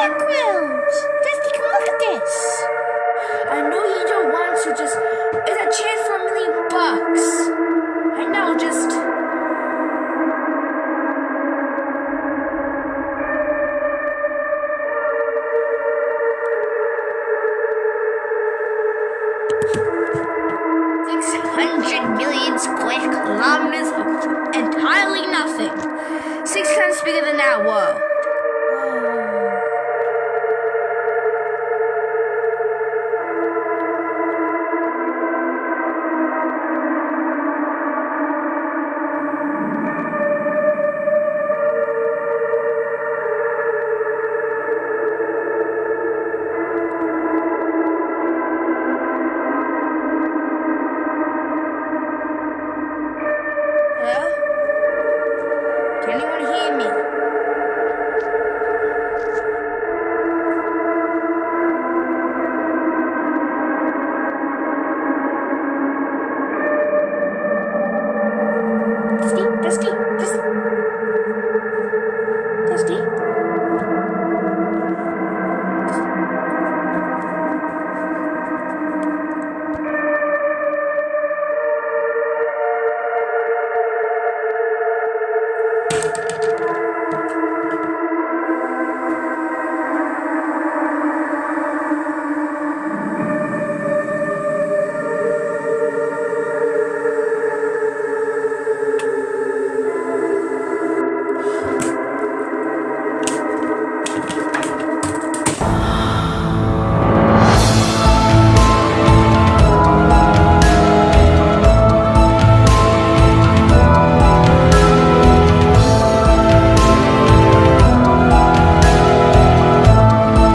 take a look at this. I know you don't want to just. It's a chance for a million bucks. I know, just. Hundred million square kilometers of entirely nothing. Six times bigger than that world. me.